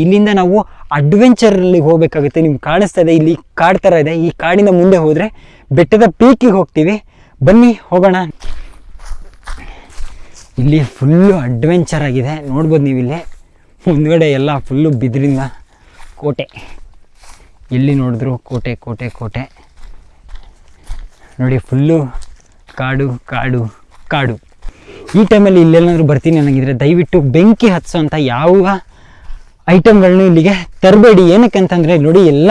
ಇಲ್ಲಿಂದ ನಾವು ಅಡ್ವೆಂಚರಲ್ಲಿ ಹೋಗ್ಬೇಕಾಗುತ್ತೆ. ನಿಮ್ಗೆ ಕಾಣಿಸ್ತಾ ಇದೆ ಇಲ್ಲಿ ಕಾಡು ಥರ ಇದೆ. ಈ ಕಾಡಿನ ಮುಂದೆ ಹೋದರೆ ಬೆಟ್ಟದ ಪೀಕಿಗೆ ಹೋಗ್ತೀವಿ. ಬನ್ನಿ, ಹೋಗೋಣ. ಇಲ್ಲಿ ಫುಲ್ಲು ಅಡ್ವೆಂಚರ್ ಆಗಿದೆ. ನೋಡ್ಬೋದು ನೀವು ಇಲ್ಲಿ ಮುಂದ್ಗಡೆ ಎಲ್ಲ ಫುಲ್ಲು ಬಿದಿರಿಂದ ಕೋಟೆ. ಎಲ್ಲಿ ನೋಡಿದ್ರು ಕೋಟೆ ಕೋಟೆ ಕೋಟೆ. ನೋಡಿ ಫುಲ್ಲು ಕಾಡು ಕಾಡು ಕಾಡು. ಈ ಟೈಮಲ್ಲಿ ಇಲ್ಲೆಲ್ಲಾದರೂ ಬರ್ತೀನಿ ನನಗಿದ್ರೆ ದಯವಿಟ್ಟು ಬೆಂಕಿ ಹತ್ಸೋಂಥ ಯಾವ ಐಟಮ್ಗಳನ್ನೂ ಇಲ್ಲಿಗೆ ತರಬೇಡಿ. ಏನಕ್ಕೆ ಅಂತಂದರೆ ನೋಡಿ, ಎಲ್ಲ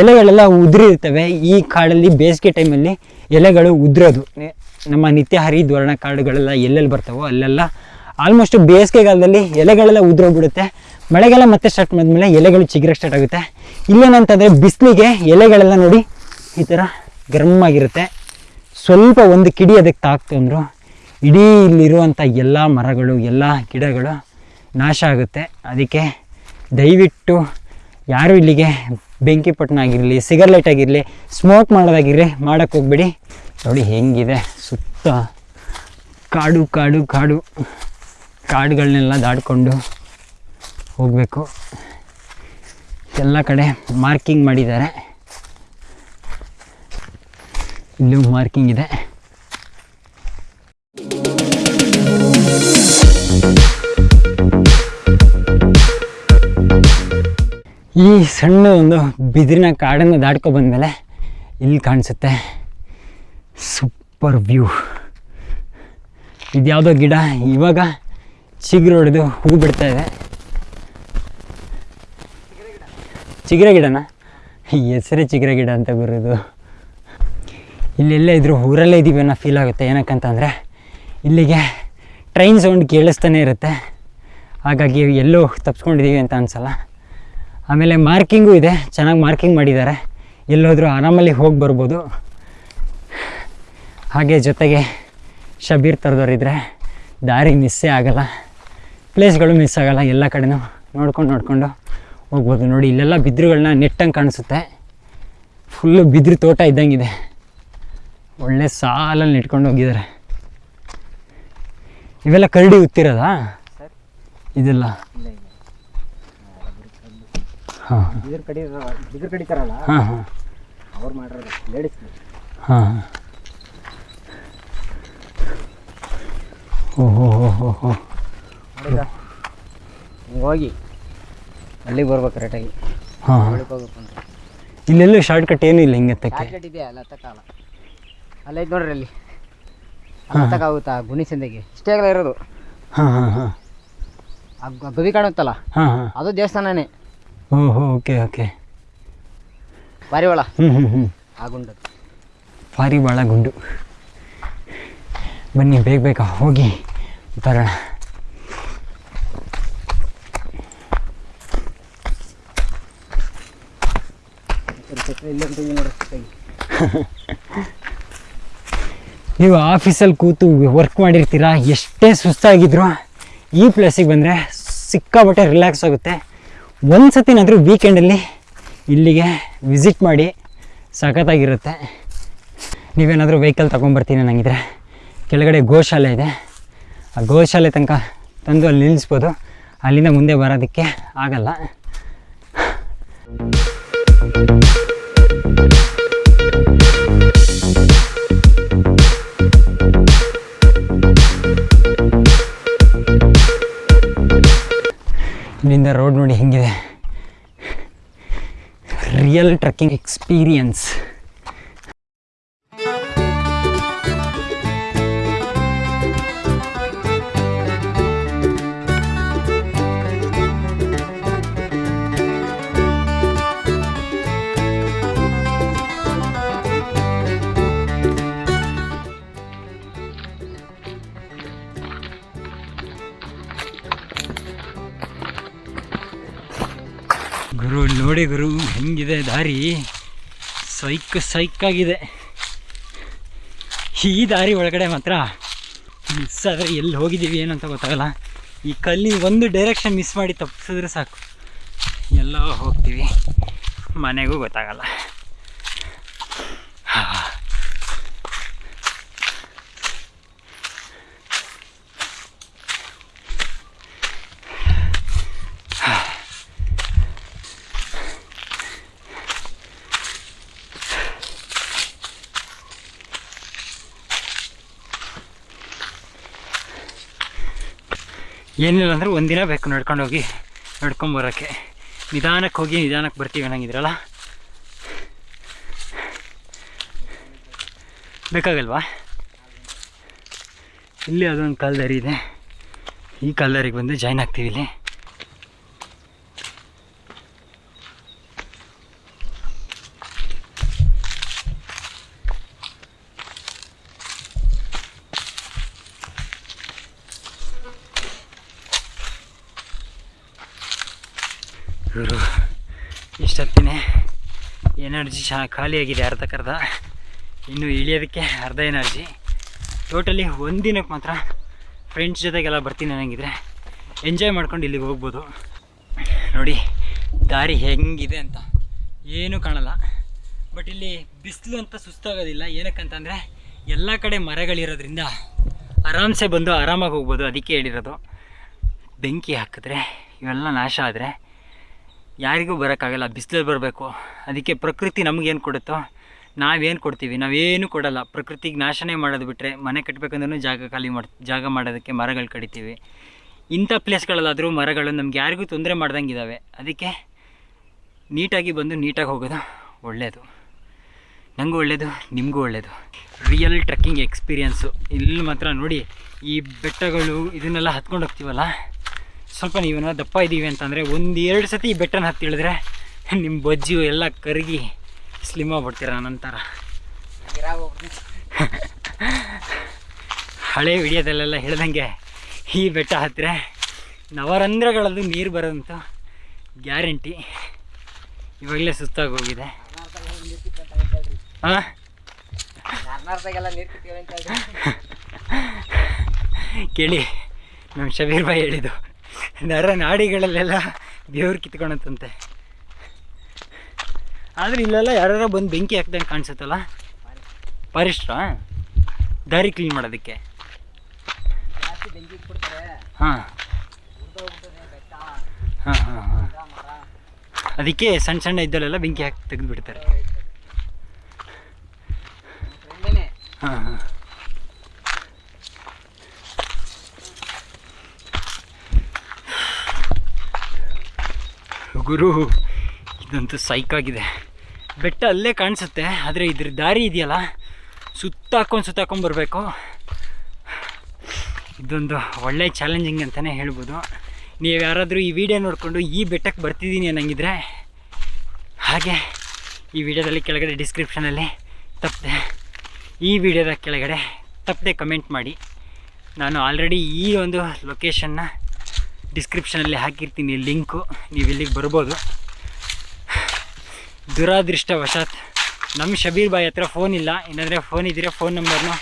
ಎಲೆಗಳೆಲ್ಲ ಉದುರಿರ್ತವೆ. ಈ ಕಾಡಲ್ಲಿ ಬೇಸಿಗೆ ಟೈಮಲ್ಲಿ ಎಲೆಗಳು ಉದುರೋದು. ನಮ್ಮ ನಿತ್ಯ ಹರಿದ್ವರ್ಣ ಕಾಡುಗಳೆಲ್ಲ ಎಲ್ಲೆಲ್ಲಿ ಬರ್ತಾವೋ ಅಲ್ಲೆಲ್ಲ ಆಲ್ಮೋಸ್ಟ್ ಬೇಸಿಗೆಗಾಲದಲ್ಲಿ ಎಲೆಗಳೆಲ್ಲ ಉದುರೋಗ್ಬಿಡುತ್ತೆ. ಮಳೆಗಾಲ ಮತ್ತೆ ಸ್ಟಾರ್ಟ್ ಮಾಡಿದ್ಮೇಲೆ ಎಲೆಗಳು ಚಿಗುರಕ್ಕೆ ಸ್ಟಾರ್ಟ್ ಆಗುತ್ತೆ. ಇಲ್ಲೇನಂತಂದರೆ ಬಿಸಿಲಿಗೆ ಎಲೆಗಳೆಲ್ಲ ನೋಡಿ, ಈ ಥರ ಗರಮ್ ಆಗಿರುತ್ತೆ. ಸ್ವಲ್ಪ ಒಂದು ಕಿಡಿ ಅದಕ್ಕೆ ತಾಕ್ತು ಅಂದರು, ಇಡೀ ಇಲ್ಲಿರುವಂಥ ಎಲ್ಲ ಮರಗಳು, ಎಲ್ಲ ಗಿಡಗಳು ನಾಶ ಆಗುತ್ತೆ. ಅದಕ್ಕೆ ದಯವಿಟ್ಟು ಯಾರು ಇಲ್ಲಿಗೆ ಬೆಂಕಿ ಪಟ್ಟಣ ಆಗಿರಲಿ ಸಿಗರ್ಲೈಟ್ ಆಗಿರಲಿ ಸ್ಮೋಕ್ ಮಾಡೋದಾಗಿರಲಿ ಮಾಡೋಕ್ಕೆ ಹೋಗ್ಬೇಡಿ. ನೋಡಿ ಹೆಂಗಿದೆ ಸುತ್ತ ಕಾಡು ಕಾಡು ಕಾಡು. ಕಾಡುಗಳನ್ನೆಲ್ಲ ದಾಟ್ಕೊಂಡು ಹೋಗಬೇಕು. ಎಲ್ಲ ಕಡೆ ಮಾರ್ಕಿಂಗ್ ಮಾಡಿದ್ದಾರೆ. ಇಲ್ಲೂ ಮಾರ್ಕಿಂಗ್ ಇದೆ. ಈ ಸಣ್ಣ ಒಂದು ಬಿದಿರಿನ ಕಾಡನ್ನು ದಾಟ್ಕೊ ಬಂದಮೇಲೆ ಇಲ್ಲಿ ಕಾಣಿಸುತ್ತೆ ಸೂಪರ್ ವ್ಯೂ. ಇದ್ಯಾವುದೋ ಗಿಡ, ಇವಾಗ ಚಿಗುರು ಹೊಡೆದು ಹೂ ಬಿಡ್ತಾ ಇದೆ. ಚಿಗುರೆ ಗಿಡನ? ಹೆಸರೇ ಚಿಗುರೆ ಗಿಡ ಅಂತ ಬರೋದು ಇಲ್ಲೆಲ್ಲೇ ಇದ್ರು ಊರಲ್ಲೇ ಇದ್ದೀವಿ ಅನ್ನೋ ಫೀಲ್ ಆಗುತ್ತೆ. ಏನಕ್ಕಂತಂದರೆ ಇಲ್ಲಿಗೆ ಟ್ರೈನ್ ಸೌಂಡ್ ಕೇಳಿಸ್ತಾನೆ ಇರುತ್ತೆ. ಹಾಗಾಗಿ ಎಲ್ಲೂ ತಪ್ಸ್ಕೊಂಡಿದ್ದೀವಿ ಅಂತ ಅನಿಸಲ್ಲ. ಆಮೇಲೆ ಮಾರ್ಕಿಂಗು ಇದೆ. ಚೆನ್ನಾಗಿ ಮಾರ್ಕಿಂಗ್ ಮಾಡಿದ್ದಾರೆ. ಎಲ್ಲೋದ್ರೂ ಆರಾಮಲ್ಲಿ ಹೋಗಿ ಬರ್ಬೋದು. ಹಾಗೆ ಜೊತೆಗೆ ಶಬೀರ್ ಥರದವ್ರಿದ್ರೆ ದಾರಿ ಮಿಸ್ಸೇ ಆಗಲ್ಲ. ಪ್ಲೇಸ್ಗಳು ಮಿಸ್ ಆಗಲ್ಲ. ಎಲ್ಲ ಕಡೆನೂ ನೋಡ್ಕೊಂಡು ನೋಡಿಕೊಂಡು ಹೋಗ್ಬೋದು. ನೋಡಿ ಇಲ್ಲೆಲ್ಲ ಬಿದ್ರುಗಳನ್ನ ನೆಟ್ಟಂಗೆ ಕಾಣಿಸುತ್ತೆ. ಫುಲ್ಲು ಬಿದಿರು ತೋಟ ಇದ್ದಂಗಿದೆ. ಒಳ್ಳೆ ಸಾಲಲ್ಲಿ ನೆಟ್ಕೊಂಡು ಹೋಗಿದ್ದಾರೆ. ಇವೆಲ್ಲ ಕರಡಿ ಉತ್ತಿರೋದಾ ಇದೆಲ್ಲ? ಹಾಂ. ಬಿದಿರು ಕಡಿ ಬಿದಿರು ಕಡಿತಾರಲ್ಲ ಹಾಂ ಹಾಂ. ಅವ್ರು ಮಾಡಿರೋದು ಲೇಡೀಸ್ ಹಾಂ ಓ ಹೋ ಹೋ ಹೋಗಿ ಅಲ್ಲಿಗೆ ಬರ್ಬೇಕು ಕರೆಕ್ಟಾಗಿ ಹಾಂ ಹೋಗ್ಬೇಕು ಅಂದ್ರೆ ಇಲ್ಲೆಲ್ಲೂ ಶಾರ್ಟ್ ಕಟ್ ಏನು ಇಲ್ಲ ಹಿಂಗೆ ಎತ್ತಕ್ಕೆ ಶಾರ್ಟ್ ಇದೆಯಾ? ಅಲ್ಲ ತಕ್ಕಲ್ಲ ಅಲ್ಲೈತೆ ನೋಡ್ರಿ ಅಲ್ಲಿ. ಗುಣಿಸಂದಿಗೆ ಗುಣಿ ಸಂದೆಗೆ ಇಷ್ಟೇ ಆಗಲ್ಲ ಇರೋದು. ಹಾಂ ಹಾಂ ಹಾಂ. ಗವಿ ಕಾಣುತ್ತಲ್ಲ? ಹಾಂ ಹಾಂ. ಅದು ದೇವಸ್ಥಾನನೇ. ಓ ಹೋ ಓಕೆ ಓಕೆ. ಹ್ಞೂ ಹ್ಞೂ ಹ್ಞೂ. ಆ ಭಾರಿ ಭಾಳ ಗುಂಡು. ಬನ್ನಿ ಬೇಗ ಬೇಗ ಹೋಗಿ ಬರೋಣ. ನೀವು ಆಫೀಸಲ್ಲಿ ಕೂತು ವರ್ಕ್ ಮಾಡಿರ್ತೀರಾ? ಎಷ್ಟೇ ಸುಸ್ತಾಗಿದ್ರು ಈ ಪ್ಲೇಸಿಗೆ ಬಂದರೆ ಸಿಕ್ಕಾಬಟ್ಟೆ ರಿಲ್ಯಾಕ್ಸ್ ಆಗುತ್ತೆ. ಒಂದು ಸತಿನಾದರೂ ವೀಕೆಂಡಲ್ಲಿ ಇಲ್ಲಿಗೆ ವಿಸಿಟ್ ಮಾಡಿ ಸಖತ್ತಾಗಿರುತ್ತೆ. ನೀವೇನಾದರೂ ವೆಹಿಕಲ್ ತೊಗೊಂಬರ್ತೀನಿ ನನಗಿದ್ರೆ ಕೆಳಗಡೆ ಗೋಶಾಲೆ ಇದೆ. ಆ ಗೋಶಾಲೆ ತನಕ ತಂದು ಅಲ್ಲಿ ನಿಲ್ಲಿಸ್ಬೋದು. ಅಲ್ಲಿಂದ ಮುಂದೆ ಬರೋದಕ್ಕೆ ಆಗಲ್ಲ. ಇಲ್ಲಿಂದ ರೋಡ್ ನೋಡಿ ಹೆಂಗಿದೆ. ರಿಯಲ್ ಟ್ರೆಕ್ಕಿಂಗ್ ಎಕ್ಸ್ಪೀರಿಯನ್ಸ್ ನೋಡಿ ಗುರು ಹೆಂಗಿದೆ ದಾರಿ? ಸೈಕ್ ಸೈಕಾಗಿದೆ. ಈ ದಾರಿ ಒಳಗಡೆ ಮಾತ್ರ ಮಿಸ್ ಆದರೆ ಎಲ್ಲಿ ಹೋಗಿದ್ದೀವಿ ಏನಂತ ಗೊತ್ತಾಗಲ್ಲ. ಈ ಕಲ್ಲಿನ ಒಂದು ಡೈರೆಕ್ಷನ್ ಮಿಸ್ ಮಾಡಿ ತಪ್ಪಿಸಿದ್ರೆ ಸಾಕು. ಎಲ್ಲ ಹೋಗ್ತೀವಿ. ಮನೆಗೂ ಗೊತ್ತಾಗಲ್ಲ. ಏನಿಲ್ಲ ಅಂದ್ರೆ ಒಂದಿನ ಬೇಕು ನಡ್ಕೊಂಡೋಗಿ ನಡ್ಕೊಂಬರೋಕ್ಕೆ ನಿಧಾನಕ್ಕೆ ಹೋಗಿ ನಿಧಾನಕ್ಕೆ ಬರ್ತೀವಿ ಅನ್ನಂಗಿದ್ರಲ್ಲ? ಬೇಕಾಗಲ್ವಾ? ಇಲ್ಲಿ ಅದೊಂದು ಕಾಲ್ದಾರಿ ಇದೆ. ಈ ಕಾಲ್ದಾರಿಗೆ ಬಂದು ಜಾಯ್ನ್ ಆಗ್ತೀವಿ ಇಲ್ಲಿ. ಇವರು ಇಷ್ಟೊತ್ತಿನೇ ಎನರ್ಜಿ ಚಾ ಖಾಲಿಯಾಗಿದೆ ಅರ್ಧಕ್ಕರ್ಧ ಇನ್ನು ಇಳಿಯೋದಕ್ಕೆ ಅರ್ಧ ಎನರ್ಜಿ. ಟೋಟಲಿ ಒಂದಿನಕ್ಕೆ ಮಾತ್ರ ಫ್ರೆಂಡ್ಸ್ ಜೊತೆಗೆಲ್ಲ ಬರ್ತೀನಿ ನನಗಿದ್ರೆ ಎಂಜಾಯ್ ಮಾಡ್ಕೊಂಡು ಇಲ್ಲಿಗೆ ಹೋಗ್ಬೋದು. ನೋಡಿ, ದಾರಿ ಹೆಂಗಿದೆ ಅಂತ ಏನೂ ಕಾಣಲ್ಲ. ಬಟ್ ಇಲ್ಲಿ ಬಿಸಿಲು ಅಂತ ಸುಸ್ತಾಗೋದಿಲ್ಲ. ಏನಕ್ಕಂತಂದರೆ ಎಲ್ಲ ಕಡೆ ಮರಗಳಿರೋದ್ರಿಂದ ಆರಾಮ್ಸೆ ಬಂದು ಆರಾಮಾಗಿ ಹೋಗ್ಬೋದು. ಅದಕ್ಕೆ ಹೇಳಿರೋದು, ಬೆಂಕಿ ಹಾಕಿದ್ರೆ ಇವೆಲ್ಲ ನಾಶ ಆದರೆ ಯಾರಿಗೂ ಬರೋಕ್ಕಾಗಲ್ಲ, ಬಿಸಿಲಲ್ಲಿ ಬರಬೇಕು. ಅದಕ್ಕೆ ಪ್ರಕೃತಿ ನಮಗೇನು ಕೊಡುತ್ತೋ, ನಾವೇನು ಕೊಡ್ತೀವಿ? ನಾವೇನು ಕೊಡಲ್ಲ. ಪ್ರಕೃತಿಗೆ ನಾಶನೇ ಮಾಡೋದು ಬಿಟ್ಟರೆ ಮನೆ ಕಟ್ಟಬೇಕಂದ್ರೂ ಜಾಗ ಖಾಲಿ ಮಾಡಿ, ಜಾಗ ಮಾಡೋದಕ್ಕೆ ಮರಗಳು ಕಡಿತೀವಿ. ಇಂಥ ಪ್ಲೇಸ್ಗಳಲ್ಲಾದರೂ ಮರಗಳು ನಮ್ಗೆ ಯಾರಿಗೂ ತೊಂದರೆ ಮಾಡ್ದಂಗೆ ಇದ್ದಾವೆ ಅದಕ್ಕೆ ನೀಟಾಗಿ ಬಂದು ನೀಟಾಗಿ ಹೋಗೋದು ಒಳ್ಳೆಯದು ನನಗೂ ಒಳ್ಳೆಯದು ನಿಮಗೂ ಒಳ್ಳೆಯದು ರಿಯಲ್ ಟ್ರೆಕ್ಕಿಂಗ್ ಎಕ್ಸ್ಪೀರಿಯನ್ಸು ಇಲ್ಲಿ ಮಾತ್ರ ನೋಡಿ, ಈ ಬೆಟ್ಟಗಳು ಇದನ್ನೆಲ್ಲ ಹತ್ಕೊಂಡು ಹೋಗ್ತೀವಲ್ಲ? ಸ್ವಲ್ಪ ನೀವೇನೋ ದಪ್ಪ ಇದ್ದೀವಿ ಅಂತಂದರೆ ಒಂದು ಎರಡು ಸತಿ ಈ ಬೆಟ್ಟನ ಹತ್ತಿ ಇಳಿದ್ರೆ ನಿಮ್ಮ ಬೊಜ್ಜು ಎಲ್ಲ ಕರಗಿ ಸ್ಲಿಮ್ ಆಗ್ಬಿಡ್ತೀರ ನಂತರ ಹಳೆ ವಿಡಿಯೋದಲ್ಲೆಲ್ಲ ಹೇಳ್ದಂಗೆ ಈ ಬೆಟ್ಟ ಹತ್ತಿರ ನವರಂಧ್ರಗಳದ್ದು ನೀರು ಬರೋದಂತ ಗ್ಯಾರಂಟಿ. ಇವಾಗಲೇ ಸುಸ್ತಾಗಿ ಹೋಗಿದೆ. ಹಾಂ? ಕೇಳಿ ನಮ್ಮ ಶಬೀರ್ ಬಾಯಿ ಹೇಳಿದ್ದು. ನರ ನಾಡಿಗಳಲ್ಲೆಲ್ಲ ದೇವ್ರು ಕಿತ್ಕೊಳತ್ತಂತೆ. ಆದರೆ ಇಲ್ಲೆಲ್ಲ ಯಾರು ಬಂದು ಬೆಂಕಿ ಹಾಕ್ದಂಗೆ ಕಾಣಿಸುತ್ತಲ್ಲ? ಪರಿಷ್ಟ್ರ? ದಾರಿ ಕ್ಲೀನ್ ಮಾಡೋದಕ್ಕೆ. ಹಾಂ. ಹಾಂ ಹಾಂ ಹಾಂ. ಅದಕ್ಕೆ ಸಣ್ಣ ಸಣ್ಣ ಇದ್ದಲ್ಲೆಲ್ಲ ಬೆಂಕಿ ಹಾಕಿ ತೆಗೆದು ಬಿಡ್ತಾರೆ ಹಾಂ ಹಾಂ. ಗುರು, ಇದಂತೂ ಆಗಿದೆ. ಬೆಟ್ಟ ಅಲ್ಲೇ ಕಾಣಿಸುತ್ತೆ, ಆದರೆ ಇದ್ರ ದಾರಿ ಇದೆಯಲ್ಲ? ಸುತ್ತಾಕೊಂಡು ಸುತ್ತಾಕೊಂಡು ಬರಬೇಕು. ಇದೊಂದು ಒಳ್ಳೆ ಚಾಲೆಂಜಿಂಗ್ ಅಂತಲೇ ಹೇಳ್ಬೋದು. ನೀವು ಯಾರಾದರೂ ಈ ವಿಡಿಯೋ ನೋಡಿಕೊಂಡು ಈ ಬೆಟ್ಟಕ್ಕೆ ಬರ್ತಿದ್ದೀನಿ ಅನ್ನಂಗಿದ್ರೆ, ಹಾಗೆ ಈ ವಿಡಿಯೋದಲ್ಲಿ ಕೆಳಗಡೆ ಡಿಸ್ಕ್ರಿಪ್ಷನಲ್ಲಿ ತಪ್ಪದೆ ಈ ವಿಡಿಯೋದ ಕೆಳಗಡೆ ತಪ್ಪದೆ ಕಮೆಂಟ್ ಮಾಡಿ. ನಾನು ಆಲ್ರೆಡಿ ಈ ಒಂದು ಲೊಕೇಶನ್ನ ಡಿಸ್ಕ್ರಿಪ್ಷನಲ್ಲಿ ಹಾಕಿರ್ತೀನಿ ಲಿಂಕು ನೀವು ಇಲ್ಲಿಗೆ ಬರ್ಬೋದು. ದುರಾದೃಷ್ಟವಶಾತ್ ನಮ್ಮ ಶಬೀರ್ ಬಾಯಿ ಹತ್ರ ಫೋನ್ ಇಲ್ಲ. ಏನಾದರೆ ಫೋನ್ ಇದ್ದರೆ ಫೋನ್ ನಂಬರ್ನ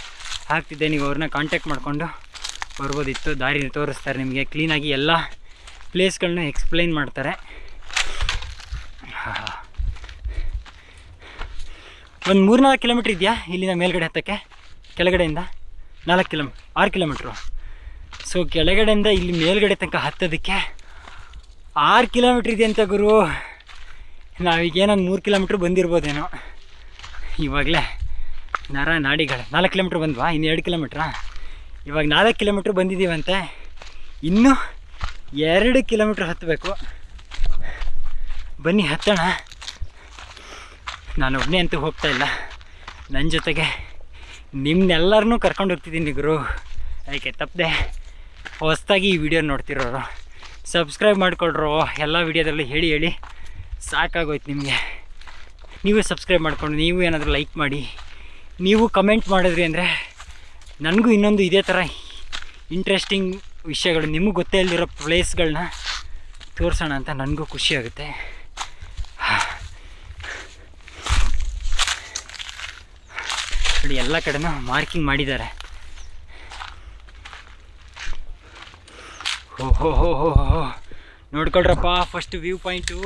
ಹಾಕ್ತಿದ್ದೆ. ನೀವು ಅವ್ರನ್ನ ಕಾಂಟ್ಯಾಕ್ಟ್ ಮಾಡಿಕೊಂಡು ಬರ್ಬೋದಿತ್ತು. ದಾರಿ ತೋರಿಸ್ತಾರೆ ನಿಮಗೆ. ಕ್ಲೀನಾಗಿ ಎಲ್ಲ ಪ್ಲೇಸ್ಗಳನ್ನ ಎಕ್ಸ್ಪ್ಲೈನ್ ಮಾಡ್ತಾರೆ. ಒಂದು ಮೂರ್ನಾಲ್ಕು ಕಿಲೋಮೀಟ್ರ್ ಇದೆಯಾ ಇಲ್ಲಿಂದ ಮೇಲ್ಗಡೆ ಹತ್ತಕ್ಕೆ? ಕೆಳಗಡೆಯಿಂದ ನಾಲ್ಕು ಕಿಲೋ ಆರು ಕಿಲೋಮೀಟ್ರು ಸೊ ಕೆಳಗಡೆಯಿಂದ ಇಲ್ಲಿ ಮೇಲ್ಗಡೆ ತನಕ ಹತ್ತೋದಕ್ಕೆ ಆರು ಕಿಲೋಮೀಟ್ರ್ ಇದೆ ಅಂತ ಗುರು. ನಾವೀಗೇನೊಂದು ಮೂರು ಕಿಲೋಮೀಟ್ರ್ ಬಂದಿರ್ಬೋದೇನೋ. ಇವಾಗಲೇ ನರ ನಾಡಿಗಳು ನಾಲ್ಕು ಕಿಲೋಮೀಟ್ರ್ ಬಂದ್ವಾ? ಇನ್ನು ಎರಡು ಕಿಲೋಮೀಟ್ರಾ? ಇವಾಗ ನಾಲ್ಕು ಕಿಲೋಮೀಟ್ರ್ ಬಂದಿದ್ದೀವಂತೆ. ಇನ್ನೂ ಎರಡು ಕಿಲೋಮೀಟ್ರ್ ಹತ್ತಬೇಕು. ಬನ್ನಿ, ಹತ್ತೋಣ. ನಾನು ಒಬ್ಬನೇ ಅಂತೂ ಹೋಗ್ತಾ ಇಲ್ಲ. ನನ್ನ ಜೊತೆಗೆ ನಿಮ್ಮನ್ನೆಲ್ಲರನ್ನೂ ಕರ್ಕೊಂಡು ಹೋಗ್ತಿದ್ದೀನಿ ಗುರು. ಅದಕ್ಕೆ ತಪ್ಪದೆ? ಹೊಸ್ದಾಗಿ ಈ ವಿಡಿಯೋ ನೋಡ್ತಿರೋರು ಸಬ್ಸ್ಕ್ರೈಬ್ ಮಾಡಿಕೊಡ್ರು ಎಲ್ಲ ವಿಡಿಯೋದಲ್ಲೂ ಹೇಳಿ ಹೇಳಿ, ಸಾಕಾಗೋಯ್ತು ನಿಮಗೆ. ನೀವು ಸಬ್ಸ್ಕ್ರೈಬ್ ಮಾಡಿಕೊಂಡು, ನೀವು ಏನಾದರೂ ಲೈಕ್ ಮಾಡಿ, ನೀವು ಕಮೆಂಟ್ ಮಾಡಿದ್ರಿ ಅಂದರೆ ನನಗೂ ಇನ್ನೊಂದು ಇದೇ ಥರ ಇಂಟ್ರೆಸ್ಟಿಂಗ್ ವಿಷಯಗಳು, ನಿಮಗೆ ಗೊತ್ತೇ ಇಲ್ದಿರೋ ಪ್ಲೇಸ್ಗಳನ್ನ ತೋರಿಸೋಣ ಅಂತ ನನಗೂ ಖುಷಿಯಾಗುತ್ತೆ ಎಲ್ಲ ಕಡೆನೂ ಮಾರ್ಕಿಂಗ್ ಮಾಡಿದ್ದಾರೆ. ಹೋ ಹೋ ಹೋ ಹೋ ಹೋ. ನೋಡ್ಕೊಳ್ರಪ್ಪ ಫಸ್ಟ್ ವ್ಯೂ ಪಾಯಿಂಟು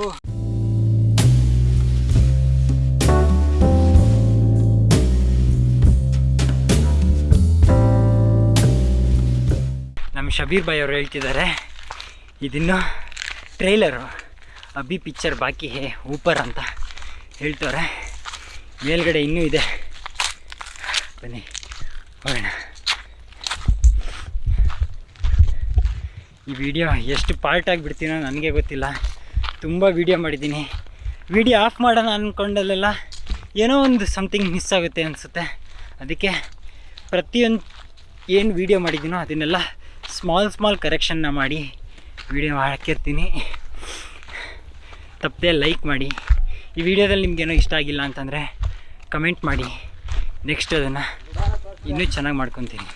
ನಮ್ಮ ಶಬೀರ್ ಬಾಯ್ ಅವರು ಹೇಳ್ತಿದ್ದಾರೆ. ಇದನ್ನು ಟ್ರೈಲರು ಅಬಿ ಪಿಕ್ಚರ್ ಬಾಕಿ ಹೇ ಊಪರ್ ಅಂತ ಹೇಳ್ತವ್ರೆ. ಮೇಲ್ಗಡೆ ಇನ್ನೂ ಇದೆ. ಬನ್ನಿ, ಹೋಗೋಣ. ಈ ವಿಡಿಯೋ ಎಷ್ಟು ಪಾರ್ಟ್ ಆಗಿಬಿಡ್ತೀನೋ ನನಗೆ ಗೊತ್ತಿಲ್ಲ. ತುಂಬ ವೀಡಿಯೋ ಮಾಡಿದ್ದೀನಿ. ವಿಡಿಯೋ ಆಫ್ ಮಾಡೋಣ ಅಂದ್ಕೊಂಡಲ್ಲೆಲ್ಲ ಏನೋ ಒಂದು ಸಮಥಿಂಗ್ ಮಿಸ್ ಆಗುತ್ತೆ ಅನಿಸುತ್ತೆ. ಅದಕ್ಕೆ ಪ್ರತಿಯೊಂದು ಏನು ವೀಡಿಯೋ ಮಾಡಿದ್ದೀನೋ ಅದನ್ನೆಲ್ಲ ಸ್ಮಾಲ್ ಸ್ಮಾಲ್ ಕರೆಕ್ಷನ್ನ ಮಾಡಿ ವಿಡಿಯೋ ಹಾಕಿರ್ತೀನಿ. ತಪ್ಪದೆ ಲೈಕ್ ಮಾಡಿ. ಈ ವಿಡಿಯೋದಲ್ಲಿ ನಿಮಗೇನೋ ಇಷ್ಟ ಆಗಿಲ್ಲ ಅಂತಂದರೆ ಕಮೆಂಟ್ ಮಾಡಿ. ನೆಕ್ಸ್ಟ್ ಅದನ್ನು ಇನ್ನೂ ಚೆನ್ನಾಗಿ ಮಾಡ್ಕೊತೀನಿ.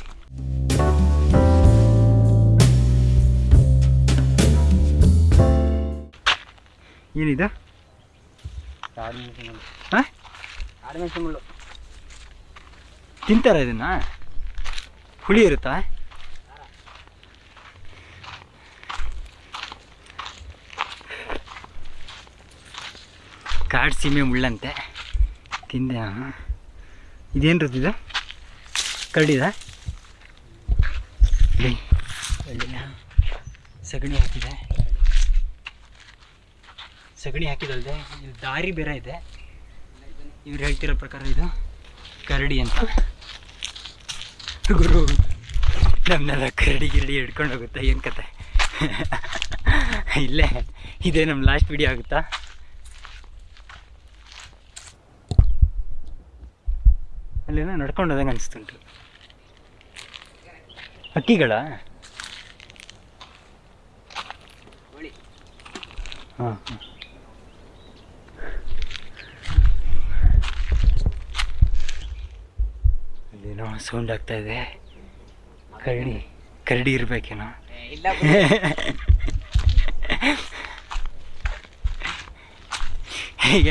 ಏನಿದು? ತಿಂತಾರ ಇದನ್ನ? ಹುಳಿ ಇರುತ್ತಾ? ಕಾಡು ಸೀಮೆ ಮುಳ್ಳಂತೆ. ತಿಂದೆ ಇದೇನ್ ಇದು? ಕರಡಿದ? ಸಗಣಿ ಹಾಕಿದೆ. ಸಗಣಿ ಹಾಕಿದಲ್ದೆ ಇಲ್ಲಿ ದಾರಿ ಬೇರೆ ಇದೆ. ಇವ್ರು ಹೇಳ್ತಿರೋ ಪ್ರಕಾರ ಇದು ಕರಡಿ ಅಂತ. ಗುರು ನಮ್ಮನ್ನೆಲ್ಲ ಕರಡಿ ಗಿರಡಿ ಹಿಡ್ಕೊಂಡು ಹೋಗುತ್ತೆ? ಏನು ಕತೆ? ಇಲ್ಲೇ ಇದೇ ನಮ್ಮ ಲಾಸ್ಟ್ ವಿಡಿಯೋ ಆಗುತ್ತಾ? ಅಲ್ಲೇನೋ ನಡ್ಕೊಂಡು ಹೋದಂಗೆ ಅನಿಸ್ತುಂಟು ಹಕ್ಕಿಗಳ? ಹಾಂ ಹಾಂ. ಅಲ್ಲೇನೋ ಸೌಂಡ್ ಆಗ್ತಾ ಇದೆ. ಕರಡಿ ಕರಡಿ ಇರ್ಬೇಕೇನೋ.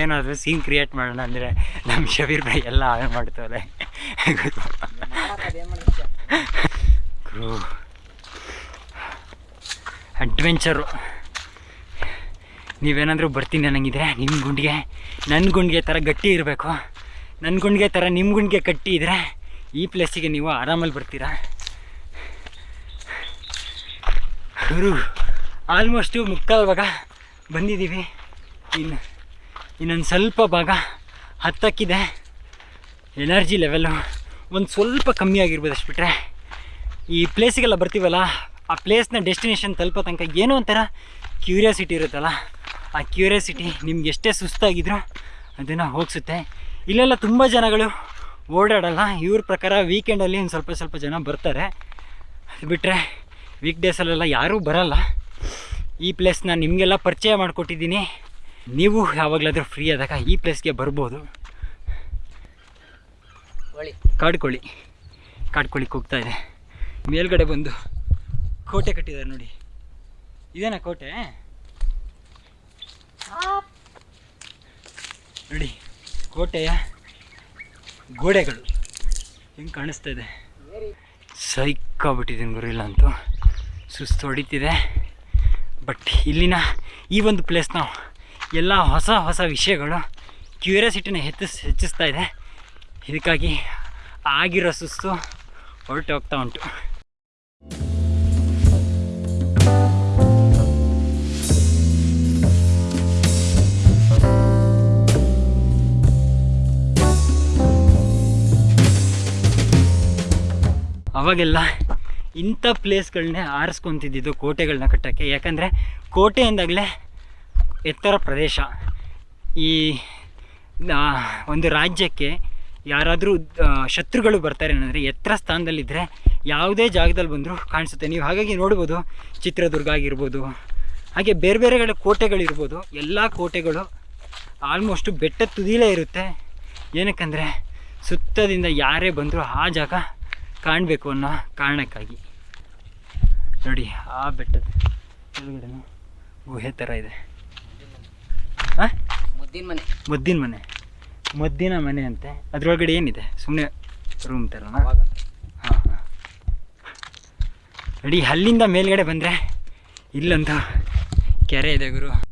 ಏನಾದರೂ ಸೀನ್ ಕ್ರಿಯೇಟ್ ಮಾಡೋಣ ಅಂದರೆ ನಮ್ಮ ಶಬೀರ್ ಭಾಯ್ ಎಲ್ಲ ಹಾಳು ಮಾಡ್ತಾರೆ ಕ್ರೂ ಅಡ್ವೆಂಚರು ನೀವೇನಾದರೂ ಬರ್ತೀನಿ ಅನ್ನಂಗಿದ್ರೆ ನಿಮ್ಮ ಗುಂಡಿಗೆ ನನ್ನ ಗುಂಡಿಗೆ ಥರ ಗಟ್ಟಿ ಇರಬೇಕು. ನನ್ನ ಗುಂಡಿಗೆ ಥರ ನಿಮ್ಮ ಗುಂಡಿಗೆ ಕಟ್ಟಿ ಇದ್ದರೆ ಈ ಪ್ಲೇಸಿಗೆ ನೀವು ಆರಾಮಲ್ಲಿ ಬರ್ತೀರಾ? ಗುರು ಆಲ್ಮೋಸ್ಟು ಮುಕ್ಕಾಲು ಭಾಗ ಬಂದಿದ್ದೀವಿ. ಇನ್ನು, ಇನ್ನೊಂದು ಸ್ವಲ್ಪ ಭಾಗ ಹತ್ತಕ್ಕಿದೆ. ಎನರ್ಜಿ ಲೆವೆಲ್ಲು ಒಂದು ಸ್ವಲ್ಪ ಕಮ್ಮಿ ಆಗಿರ್ಬೋದು ಅಷ್ಟು ಬಿಟ್ಟರೆ ಈ ಪ್ಲೇಸಿಗೆಲ್ಲ ಬರ್ತೀವಲ್ಲ, ಆ ಪ್ಲೇಸ್ನ ಡೆಸ್ಟಿನೇಷನ್ ತಲುಪೋ ತನಕ ಏನೋ ಒಂಥರ ಕ್ಯೂರಿಯಾಸಿಟಿ ಇರುತ್ತಲ್ಲ, ಆ ಕ್ಯೂರಿಯಾಸಿಟಿ ನಿಮ್ಗೆ ಎಷ್ಟೇ ಸುಸ್ತಾಗಿದ್ರು ಅದನ್ನು ಹೋಗಿಸುತ್ತೆ. ಇಲ್ಲೆಲ್ಲ ತುಂಬ ಜನಗಳು ಓಡಾಡಲ್ಲ. ಇವ್ರ ಪ್ರಕಾರ ವೀಕೆಂಡಲ್ಲಿ ಒಂದು ಸ್ವಲ್ಪ ಸ್ವಲ್ಪ ಜನ ಬರ್ತಾರೆ. ಅದು ಬಿಟ್ಟರೆ ವೀಕ್ ಡೇಸಲ್ಲೆಲ್ಲ ಯಾರೂ ಬರಲ್ಲ. ಈ ಪ್ಲೇಸ್ನ ನಿಮಗೆಲ್ಲ ಪರಿಚಯ ಮಾಡಿಕೊಟ್ಟಿದ್ದೀನಿ. ನೀವು ಯಾವಾಗಲಾದರೂ ಫ್ರೀ ಆದಾಗ ಈ ಪ್ಲೇಸ್ಗೆ ಬರ್ಬೋದು. ಕೋಳಿ. ಕಾಡ್ಕೊಳ್ಳಿ ಕಾಡ್ಕೊಳ್ಳಿಕ್ಕೆ ಹೋಗ್ತಾ ಇದೆ. ಮೇಲ್ಗಡೆ ಬಂದು ಕೋಟೆ ಕಟ್ಟಿದ್ದಾರೆ ನೋಡಿ. ಇದೇನಾ ಕೋಟೆ? ನೋಡಿ ಕೋಟೆಯ ಗೋಡೆಗಳು. ಹೆಂಗೆ ಕಾಣಿಸ್ತಾ ಇದೆ? ಸೈಕಾಗ್ಬಿಟ್ಟಿದ್ದೀನಿ ಗುರಿಲ್ಲ ಅಂತೂ. ಸುಸ್ತು ಹೊಡಿತಿದೆ. ಬಟ್ ಇಲ್ಲಿನ ಈ ಒಂದು ಪ್ಲೇಸ್ನ ಎಲ್ಲ ಹೊಸ ಹೊಸ ವಿಷಯಗಳು ಕ್ಯೂರಿಯಾಸಿಟಿನ ಹೆಚ್ಚು ಹೆಚ್ಚಿಸ್ತಾ ಇದೆ. ಇದಕ್ಕಾಗಿ ಆಗಿರೋ ಸುಸ್ತು ಹೊರಟು ಹೋಗ್ತಾ ಉಂಟು. ಅವಾಗೆಲ್ಲ ಇಂಥ ಪ್ಲೇಸ್ಗಳನ್ನೇ ಆರಿಸ್ಕೊತಿದ್ದಿದ್ದು ಕೋಟೆಗಳನ್ನ ಕಟ್ಟೋಕ್ಕೆ. ಯಾಕಂದರೆ ಕೋಟೆ ಅಂದಾಗಲೇ ಎತ್ತರ ಪ್ರದೇಶ. ಈ ಒಂದು ರಾಜ್ಯಕ್ಕೆ ಯಾರಾದರೂ ಶತ್ರುಗಳು ಬರ್ತಾರೆ ಏನಂದರೆ ಎತ್ತರ ಸ್ಥಾನದಲ್ಲಿದ್ದರೆ ಯಾವುದೇ ಜಾಗದಲ್ಲಿ ಬಂದರೂ ಕಾಣಿಸುತ್ತೆ. ನೀವು ಹಾಗಾಗಿ ನೋಡ್ಬೋದು, ಚಿತ್ರದುರ್ಗ ಆಗಿರ್ಬೋದು, ಹಾಗೆ ಬೇರೆ ಬೇರೆ ಕಡೆ ಕೋಟೆಗಳಿರ್ಬೋದು, ಎಲ್ಲ ಕೋಟೆಗಳು ಆಲ್ಮೋಸ್ಟು ಬೆಟ್ಟ ತುದಿಲೇ ಇರುತ್ತೆ. ಏನಕ್ಕಂದರೆ ಸುತ್ತದಿಂದ ಯಾರೇ ಬಂದರೂ ಆ ಜಾಗ ಕಾಣಬೇಕು ಅನ್ನೋ ಕಾರಣಕ್ಕಾಗಿ. ನೋಡಿ ಆ ಬೆಟ್ಟದ ಕೆಳಗಡೆ ಗುಹೆ ಥರ ಇದೆ. ಹಾಂ ಮುದ್ದಿನ ಮನೆ. ಮುದ್ದಿನ ಮನೆ. ಮದ್ದಿನ ಮನೆ ಅಂತೆ. ಅದರೊಳಗಡೆ ಏನಿದೆ? ಸುಮ್ಮನೆ ರೂಮ್ ಥರ ಹಾಂ ಹಾಂ. ನೋಡಿ ಅಲ್ಲಿಂದ ಮೇಲ್ಗಡೆ ಬಂದರೆ ಇಲ್ಲಂತ ಕೆರೆ ಇದೆ ಗುರು.